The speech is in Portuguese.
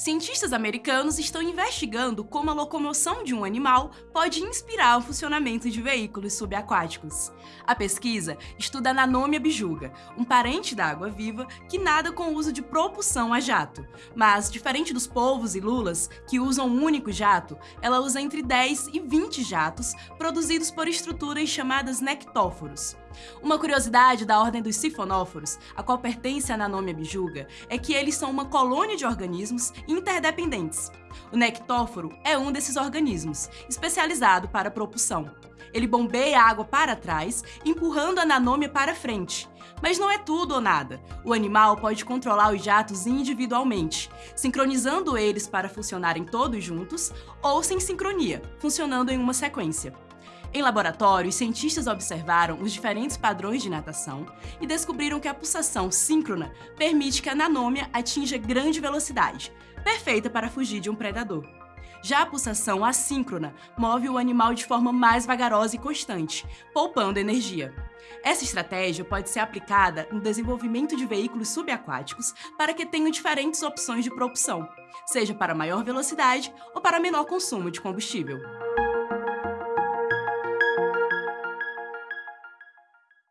Cientistas americanos estão investigando como a locomoção de um animal pode inspirar o funcionamento de veículos subaquáticos. A pesquisa estuda a Nanomia bijuga, um parente da água-viva que nada com o uso de propulsão a jato. Mas, diferente dos polvos e lulas, que usam um único jato, ela usa entre 10 e 20 jatos produzidos por estruturas chamadas nectóforos. Uma curiosidade da ordem dos sifonóforos, a qual pertence a Nanomia bijuga, é que eles são uma colônia de organismos interdependentes. O nectóforo é um desses organismos, especializado para propulsão. Ele bombeia a água para trás, empurrando a nanômia para frente. Mas não é tudo ou nada. O animal pode controlar os jatos individualmente, sincronizando eles para funcionarem todos juntos ou sem sincronia, funcionando em uma sequência. Em laboratório, os cientistas observaram os diferentes padrões de natação e descobriram que a pulsação síncrona permite que a nanômia atinja grande velocidade, perfeita para fugir de um predador. Já a pulsação assíncrona move o animal de forma mais vagarosa e constante, poupando energia. Essa estratégia pode ser aplicada no desenvolvimento de veículos subaquáticos para que tenham diferentes opções de propulsão, seja para maior velocidade ou para menor consumo de combustível.